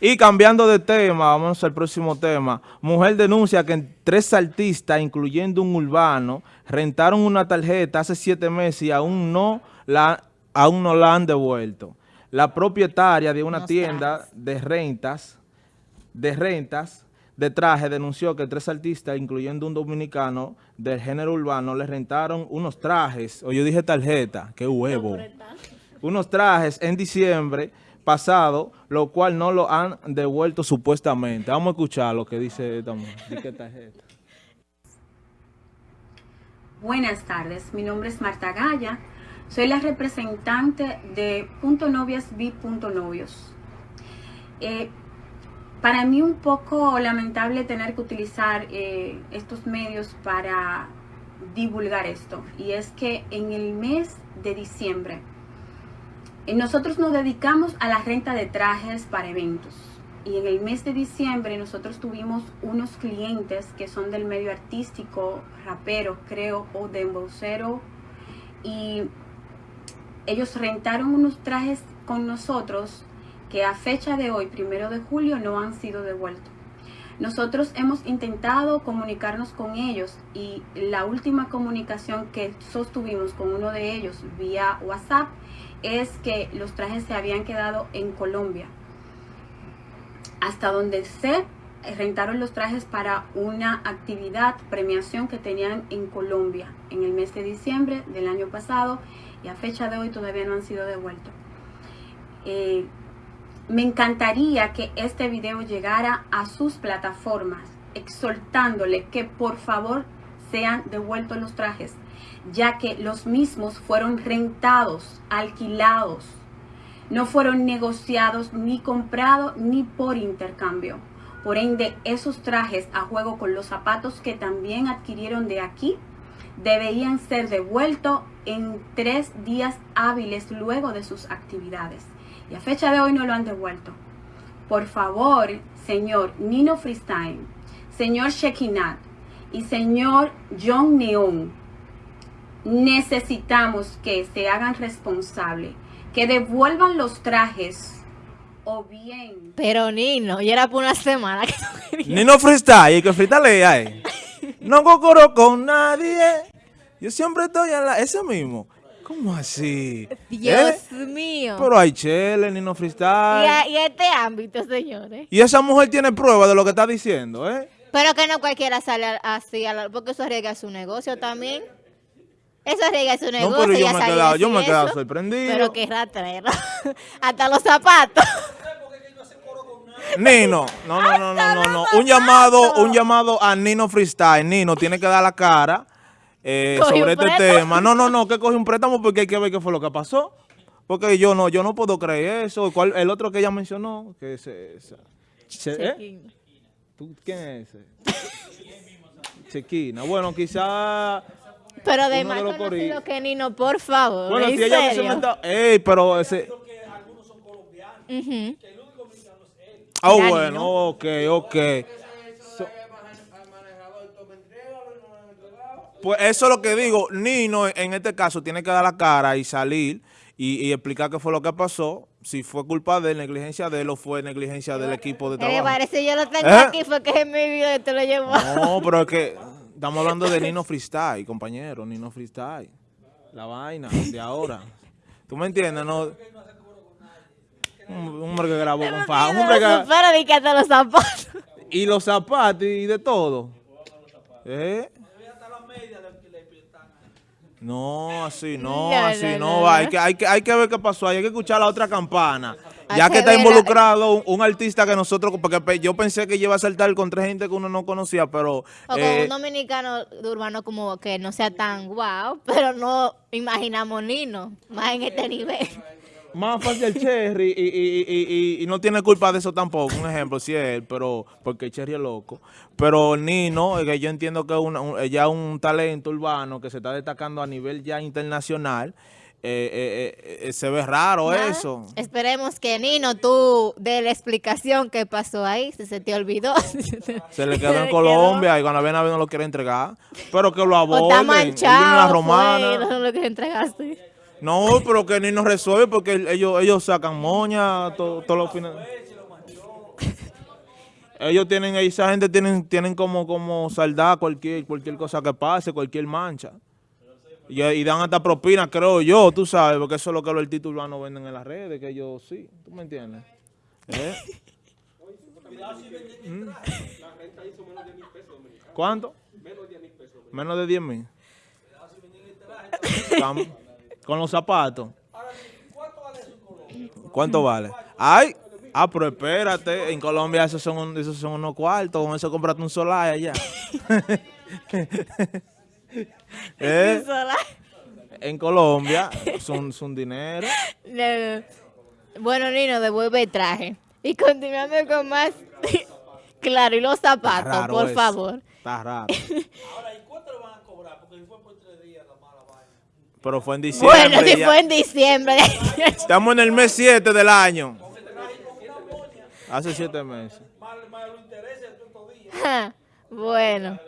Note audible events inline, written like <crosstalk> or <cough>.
Y cambiando de tema, vamos al próximo tema. Mujer denuncia que tres artistas, incluyendo un urbano, rentaron una tarjeta hace siete meses y aún no la, aún no la han devuelto. La propietaria de una tienda de rentas, de rentas, de traje, denunció que tres artistas, incluyendo un dominicano del género urbano, le rentaron unos trajes, o yo dije tarjeta, qué huevo, unos trajes en diciembre pasado, lo cual no lo han devuelto supuestamente. Vamos a escuchar lo que dice esta mujer. Buenas tardes, mi nombre es Marta Gaya, soy la representante de Punto Novias Punto Novios. Eh, para mí un poco lamentable tener que utilizar eh, estos medios para divulgar esto y es que en el mes de diciembre nosotros nos dedicamos a la renta de trajes para eventos. Y en el mes de diciembre nosotros tuvimos unos clientes que son del medio artístico, rapero, creo, o de embocero. Y ellos rentaron unos trajes con nosotros que a fecha de hoy, primero de julio, no han sido devueltos. Nosotros hemos intentado comunicarnos con ellos y la última comunicación que sostuvimos con uno de ellos vía WhatsApp es que los trajes se habían quedado en Colombia. Hasta donde se rentaron los trajes para una actividad, premiación que tenían en Colombia en el mes de diciembre del año pasado y a fecha de hoy todavía no han sido devueltos. Eh, me encantaría que este video llegara a sus plataformas exhortándole que por favor sean devueltos los trajes ya que los mismos fueron rentados, alquilados, no fueron negociados ni comprados ni por intercambio. Por ende, esos trajes a juego con los zapatos que también adquirieron de aquí deberían ser devueltos en tres días hábiles luego de sus actividades. Y a fecha de hoy no lo han devuelto. Por favor, señor Nino Freestyle, señor Shekinat y señor John Neon, necesitamos que se hagan responsables, que devuelvan los trajes o bien... Pero Nino, y era por una semana que Nino freestyle, que freestyle ahí. No cocoro con nadie. Yo siempre estoy en la... Ese mismo. ¿Cómo así? Dios ¿Eh? mío. Pero hay chele, Nino freestyle. Y, y este ámbito, señores. Y esa mujer tiene prueba de lo que está diciendo, ¿eh? Pero que no cualquiera sale así, porque eso arriesga su negocio también. Eso es su negocio. No, pero yo me, he quedado, yo me he quedado sorprendido. Pero qué ratrero. <laughs> Hasta los zapatos. Nino, no, no, no, no, no, no. Un llamado, un llamado a Nino Freestyle. Nino tiene que dar la cara eh, sobre este tema. No, no, no, que coge un préstamo porque hay que ver qué fue lo que pasó. Porque yo no, yo no puedo creer eso. ¿Cuál, el otro que ella mencionó, que es esa. ¿eh? ¿Tú, ¿Quién es ese? Chequina. Bueno, quizá pero de más conocido que Nino, por favor. Bueno, si ella serio? se Ey, pero ese... algunos son colombianos. Uh -huh. Ah, oh, bueno, ok, ok. Pues eso es lo que digo. Nino, en este caso, tiene que dar la cara y salir y, y explicar qué fue lo que pasó. Si fue culpa de negligencia de él o fue negligencia del equipo de trabajo. Me parece yo lo tengo ¿Eh? aquí, fue que en mi video te lo llevó. No, pero es que Estamos hablando de Nino Freestyle, compañero, Nino Freestyle. La vaina de ahora. ¿Tú me entiendes? No, un hombre que grabó con faja. Un hombre que... Pero los zapatos. <laughs> Y los zapatos y de todo. ¿Eh? No, así no, <laughs> así no, Hay, que, hay, que, hay que ver qué pasó Hay que escuchar la otra campana. Ya que, está involucrado un, artista que nosotros, porque yo pensé que iba a saltar con tres gente que uno no conocía, pero... O con eh, un dominicano urbano como que no sea tan guau, pero no imaginamos Nino, más en este nivel. Más fácil el Cherry y, y, y, y, no tiene culpa de eso tampoco, un ejemplo, si es él, pero porque Cherry es loco. Pero Nino, que yo entiendo que es un, ya un talento urbano que se está destacando a nivel ya internacional, eh, eh, eh, se ve raro eso. Esperemos que Nino, tú de la explicación que pasó ahí, si se te olvidó. <laughs> se le quedó en Colombia y cuando viene a ver no lo quiere entregar. Pero que lo aborden. Está manchado, romana. no lo quiere entregaste. No, pero que Nino resuelve porque ellos, ellos sacan moña todos los fines. Ellos tienen, esa gente tienen, tienen como, como saldar cualquier, cualquier cosa que pase, cualquier mancha. Y, dan hasta propina, creo yo, tú sabes, porque eso es lo que los artistas urbanos venden en las redes, que ellos sí, ¿tú me entiendes? ¿Eh? ¿Mm? ¿Cuánto? Menos de 10 mil. Tam- Con los zapatos. ¿Cuánto vale? Ay, ah, pero espérate, en Colombia esos son, un- esos son unos cuartos, con eso compraste un solar allá. <laughs> <laughs> ¿Eh? Sola. En Colombia son, son dinero. <laughs> No, no. Bueno, Nino, devuelve el traje. Y continuando con más. claro, y los zapatos, por eso. favor. Está raro. Pero fue en diciembre. Bueno, si ya. fue en diciembre. Estamos en el mes 7 del año. Hace 7 meses. <laughs> bueno.